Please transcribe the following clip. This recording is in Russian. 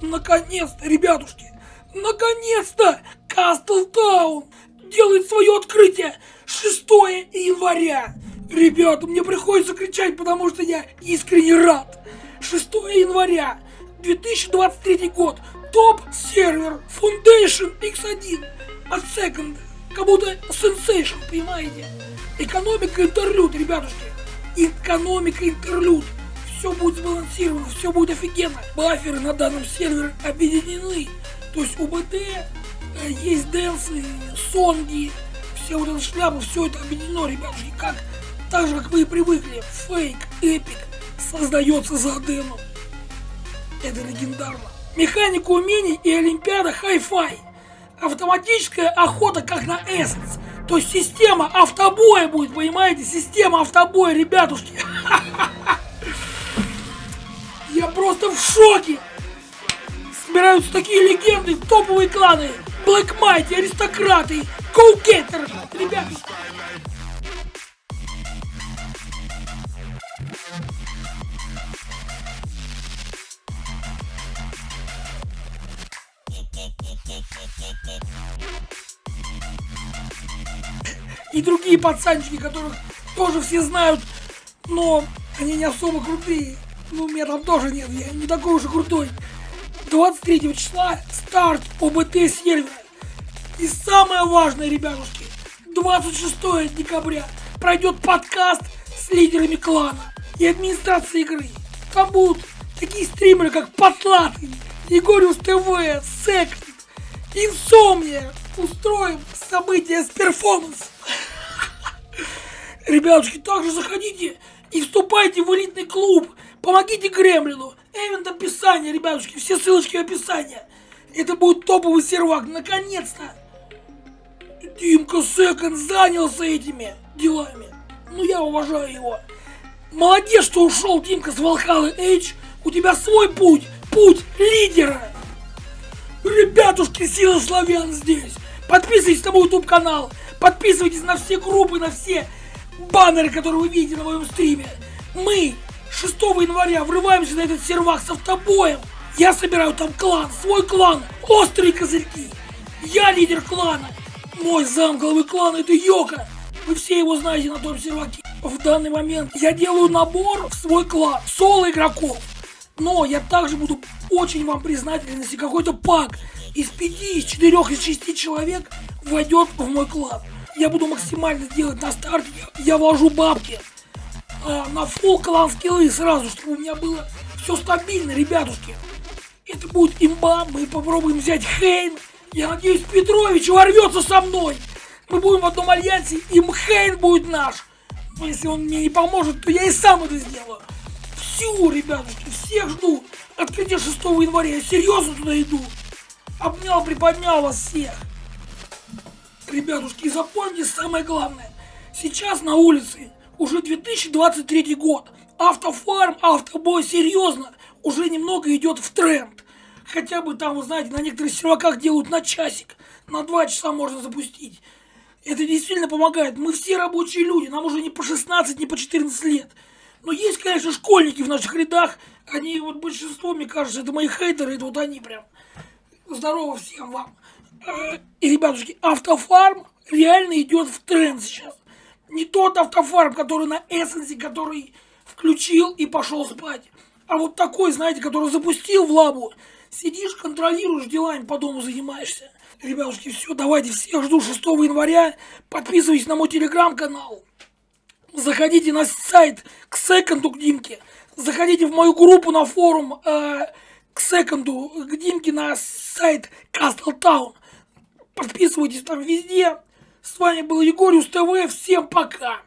Наконец-то, ребятушки! Наконец-то! Кастлтаун делает свое открытие 6 января! Ребята, мне приходится кричать, потому что я искренне рад! 6 января 2023 год. Топ-сервер Foundation X1 от Second. Как будто Sensation, понимаете? Экономика интерлюд, ребятушки. Экономика интерлюд. Все будет сбалансировано, все будет офигенно. Баферы на данном сервере объединены. То есть УБТ, э, есть дэнсы, сонги, все вот эта шляпа, все это объединено, ребятушки, как так же, как вы и привыкли. Фейк, эпик создается за Аденом. Это легендарно. Механика умений и Олимпиада High Five. Автоматическая охота как на Essence. То есть система автобоя будет, понимаете? Система автобоя, ребятушки. Я просто в шоке. Собираются такие легенды, топовые кланы. Black Mighty, аристократы, Коукетер. Ребятушки. И другие пацанчики, которых тоже все знают, но они не особо крутые. Ну, меня там тоже нет, я не такой уж и крутой. 23 числа старт ОБТ сервера. И самое важное, ребятушки, 26 декабря пройдет подкаст с лидерами клана и администрацией игры. Там будут такие стримеры, как Потлатый, Егориус ТВ, Секонд, Инсомния. Устроим событие с перформансом. Ребятушки, также заходите и вступайте в элитный клуб. Помогите Гремлину. Эвент описание, ребятушки, все ссылочки в описании. Это будет топовый сервак, наконец-то. Димка Секонд занялся этими делами. Ну, я уважаю его. Молодец, что ушел Димка с Волхалы Эйдж. У тебя свой путь, путь лидера. Ребятушки, сила славян здесь. Подписывайтесь на мой YouTube канал. Подписывайтесь на все группы, на все баннеры, которые вы видите на моем стриме. Мы 6 января врываемся на этот сервак с автобоем. Я собираю там клан, свой клан, острые козырьки. Я лидер клана. Мой зам главы клана это Йока. Вы все его знаете на том серваке. В данный момент я делаю набор в свой клан соло игроков. Но я также буду очень вам признателен, если какой-то пак из 5, из 4, из 6 человек войдет в мой клан. Я буду максимально делать на старте, я вложу бабки а, на фул клан скиллы сразу, чтобы у меня было все стабильно, ребятушки. Это будет имба, мы попробуем взять Хейн. Я надеюсь, Петрович ворвется со мной. Мы будем в одном альянсе, и Хейн будет наш. Если он мне не поможет, то я и сам это сделаю. Всю, ребятушки, всех жду. Открытие 6 января. Я серьезно туда иду. Обнял, приподнял вас всех. Ребятушки, запомните самое главное. Сейчас на улице уже 2023 год. Автофарм, автобой, серьезно, уже немного идет в тренд. Хотя бы там, вы знаете, на некоторых серваках делают на часик. На два часа можно запустить. Это действительно помогает. Мы все рабочие люди, нам уже не по 16, не по 14 лет. Но есть, конечно, школьники в наших рядах. Они, вот большинство, мне кажется, это мои хейтеры, это вот они прям. Здорово всем вам. Э, и, ребятушки, автофарм реально идет в тренд сейчас. Не тот автофарм, который на эссенсе, который включил и пошел спать. А вот такой, знаете, который запустил в лабу. Сидишь, контролируешь, делами по дому занимаешься. Ребятушки, все, давайте всех жду 6 января. Подписывайтесь на мой телеграм-канал. Заходите на сайт к секонду к Димке. Заходите в мою группу на форум э, к секонду к Димке на сайт Castle Town. Подписывайтесь там везде. С вами был Егориус ТВ. Всем пока.